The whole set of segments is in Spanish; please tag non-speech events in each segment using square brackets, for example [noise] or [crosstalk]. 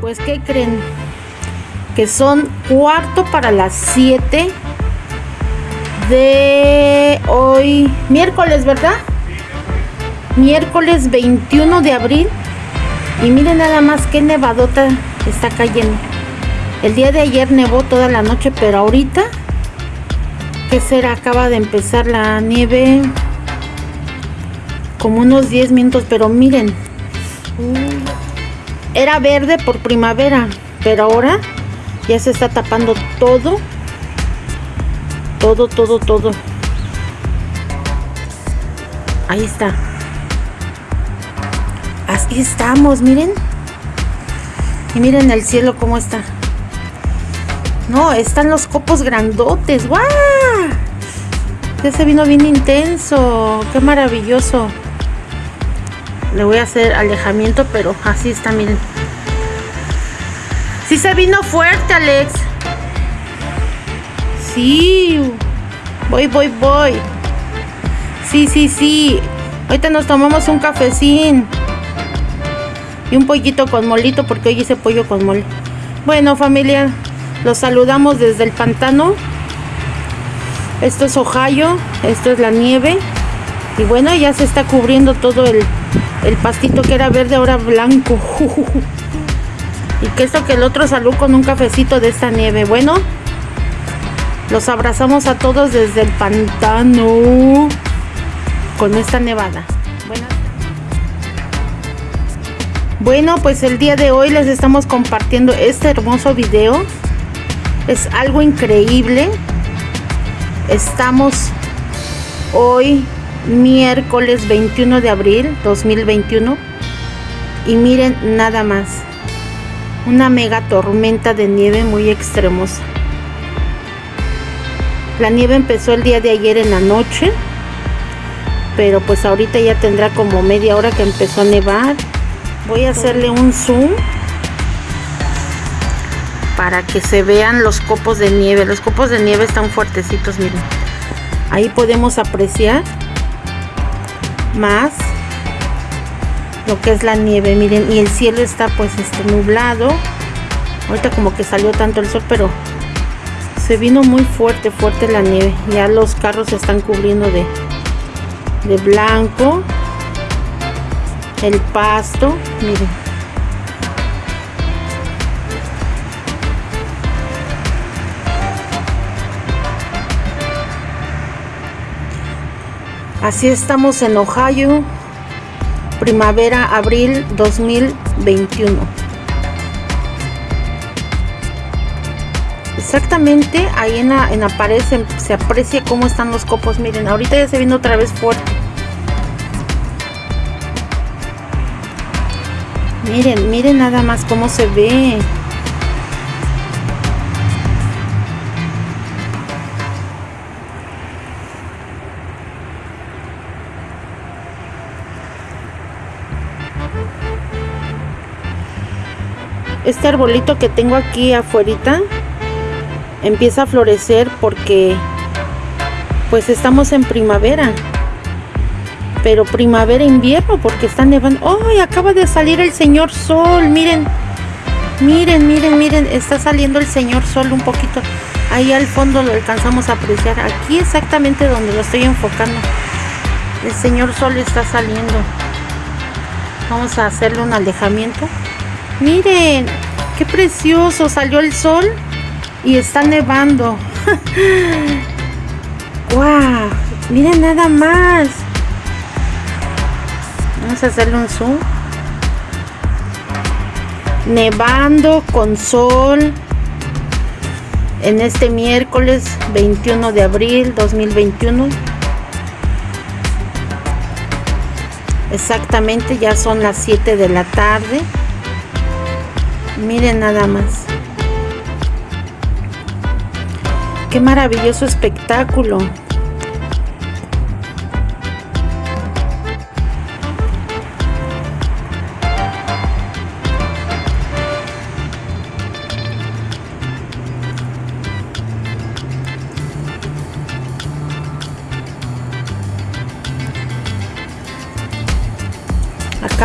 Pues, ¿qué creen? Que son cuarto para las 7 de hoy, miércoles, ¿verdad? Miércoles 21 de abril. Y miren nada más qué nevadota está cayendo. El día de ayer nevó toda la noche, pero ahorita, ¿qué será? Acaba de empezar la nieve como unos 10 minutos, pero miren, era verde por primavera, pero ahora ya se está tapando todo, todo, todo, todo. Ahí está. Así estamos, miren. Y miren el cielo cómo está. No, están los copos grandotes. ¡Guau! Ya se vino bien intenso. Qué maravilloso. Le voy a hacer alejamiento, pero así está, miren. Sí se vino fuerte, Alex. Sí. Voy, voy, voy. Sí, sí, sí. Ahorita nos tomamos un cafecín. Y un pollito con molito, porque hoy hice pollo con mole. Bueno, familia, los saludamos desde el pantano. Esto es Ohio, esto es la nieve. Y bueno, ya se está cubriendo todo el, el pastito que era verde, ahora blanco. [laughs] y que esto que el otro salud con un cafecito de esta nieve. Bueno, los abrazamos a todos desde el pantano con esta nevada. Bueno, pues el día de hoy les estamos compartiendo este hermoso video. Es algo increíble. Estamos hoy miércoles 21 de abril 2021 y miren nada más una mega tormenta de nieve muy extremosa. La nieve empezó el día de ayer en la noche pero pues ahorita ya tendrá como media hora que empezó a nevar. Voy a hacerle un zoom para que se vean los copos de nieve. Los copos de nieve están fuertecitos miren. Ahí podemos apreciar más lo que es la nieve. Miren y el cielo está pues este nublado. Ahorita como que salió tanto el sol pero se vino muy fuerte fuerte la nieve. Ya los carros se están cubriendo de de blanco. El pasto miren. Así estamos en Ohio, primavera, abril 2021. Exactamente ahí en la, en pared se, aprecia cómo están los copos. Miren, ahorita ya se viene otra vez fuerte. Miren, miren nada más cómo se ve. Este arbolito que tengo aquí afuera empieza a florecer porque pues estamos en primavera. Pero primavera invierno porque está nevando. ¡ay! acaba de salir el señor sol. Miren miren miren miren. Está saliendo el señor sol un poquito. Ahí al fondo lo alcanzamos a apreciar. Aquí exactamente donde lo estoy enfocando. El señor sol está saliendo. Vamos a hacerle un alejamiento Miren, qué precioso. Salió el sol y está nevando. [laughs] ¡Wow! Miren nada más. Vamos a hacerle un zoom. Nevando con sol en este miércoles 21 de abril 2021. Exactamente, ya son las 7 de la tarde. Miren nada más. Qué maravilloso espectáculo.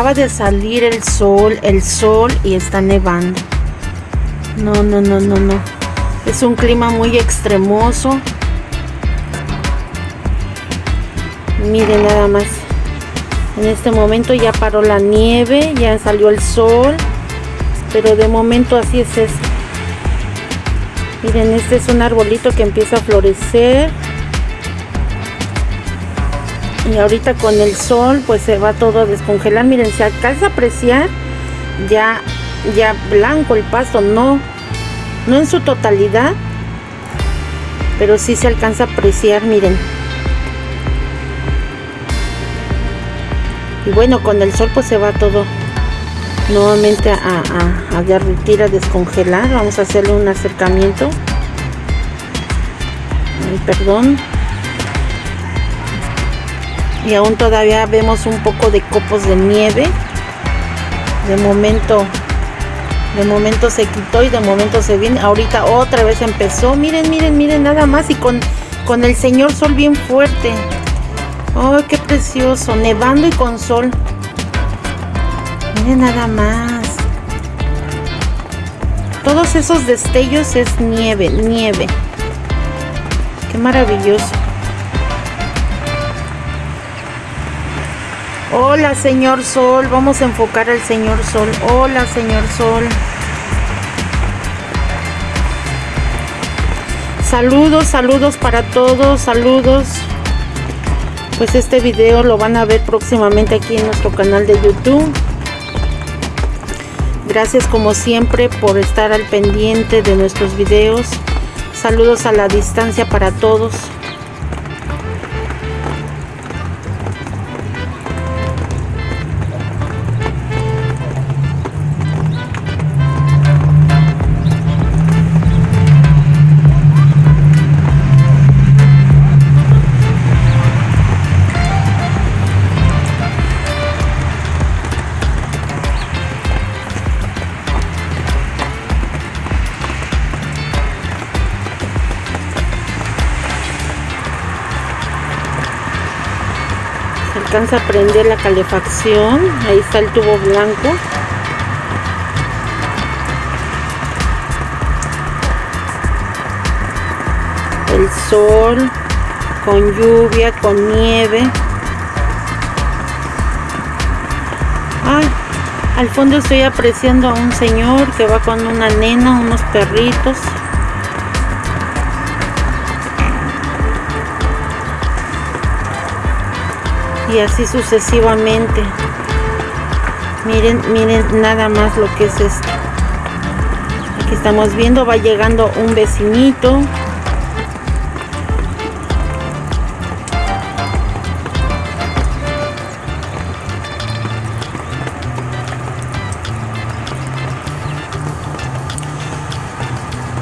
Acaba de salir el sol, el sol y está nevando. No, no, no, no, no. Es un clima muy extremoso. Miren nada más. En este momento ya paró la nieve, ya salió el sol. Pero de momento así es esto. Miren, este es un arbolito que empieza a florecer. Y ahorita con el sol pues se va todo a descongelar. Miren, se alcanza a apreciar ya, ya blanco el pasto. No, no en su totalidad. Pero sí se alcanza a apreciar, miren. Y bueno, con el sol pues se va todo nuevamente a, a, a derretir, a descongelar. Vamos a hacerle un acercamiento. Perdón. Y aún todavía vemos un poco de copos de nieve. De momento, de momento se quitó y de momento se viene. Ahorita otra vez empezó. Miren, miren, miren, nada más. Y con, con el señor sol bien fuerte. ¡Ay, qué precioso! Nevando y con sol. Miren nada más. Todos esos destellos es nieve, nieve. Qué maravilloso. Hola, señor Sol. Vamos a enfocar al señor Sol. Hola, señor Sol. Saludos, saludos para todos. Saludos. Pues este video lo van a ver próximamente aquí en nuestro canal de YouTube. Gracias como siempre por estar al pendiente de nuestros videos. Saludos a la distancia para todos. Alcanza a prender la calefacción. Ahí está el tubo blanco. El sol con lluvia con nieve. Ay, al fondo estoy apreciando a un señor que va con una nena unos perritos y así sucesivamente. Miren miren nada más lo que es esto. Aquí estamos viendo va llegando un vecinito.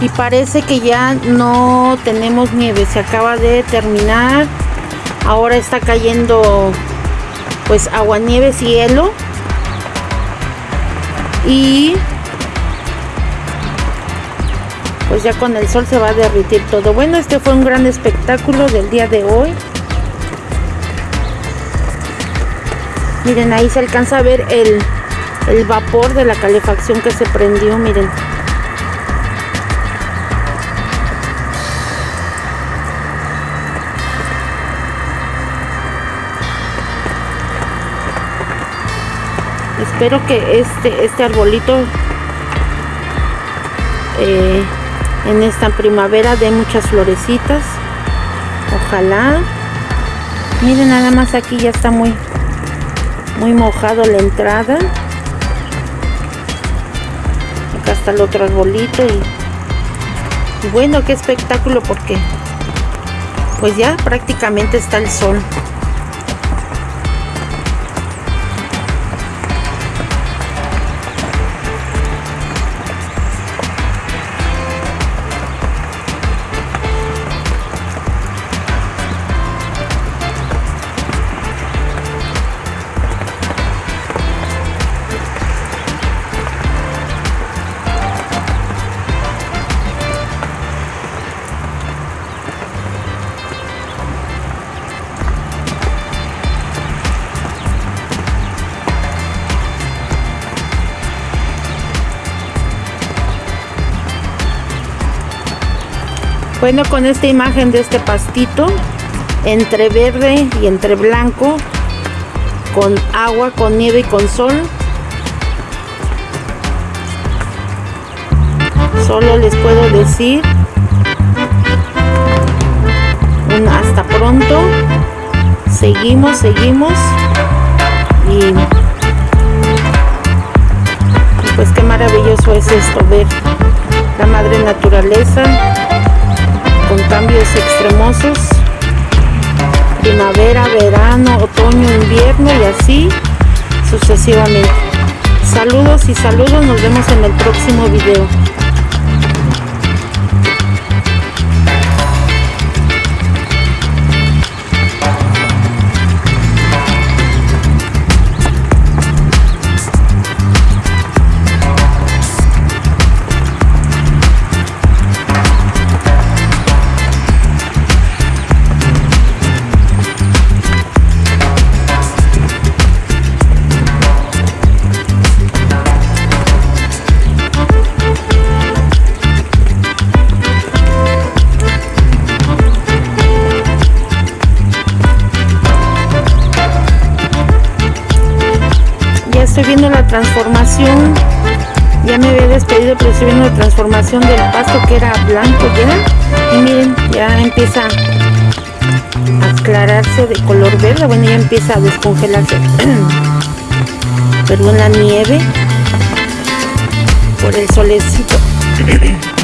Y parece que ya no tenemos nieve se acaba de terminar ahora está cayendo pues agua, nieve, cielo y pues ya con el sol se va a derritir todo. Bueno, este fue un gran espectáculo del día de hoy. Miren, ahí se alcanza a ver el, el vapor de la calefacción que se prendió, miren. Espero que este este arbolito eh, en esta primavera dé muchas florecitas. Ojalá. Miren nada más aquí ya está muy muy mojado la entrada. Acá está el otro arbolito y, y bueno qué espectáculo porque pues ya prácticamente está el sol Bueno, con esta imagen de este pastito, entre verde y entre blanco, con agua, con nieve y con sol. Solo les puedo decir un hasta pronto. Seguimos, seguimos. Y pues qué maravilloso es esto, ver la madre naturaleza cambios extremosos primavera, verano, otoño, invierno y así sucesivamente. Saludos y saludos, nos vemos en el próximo video. Estoy viendo la transformación. Ya me había despedido pero estoy viendo la transformación del pasto que era blanco ya y miren ya empieza a aclararse de color verde. Bueno ya empieza a descongelarse. [clears throat] Perdón la nieve por el solecito [clears throat]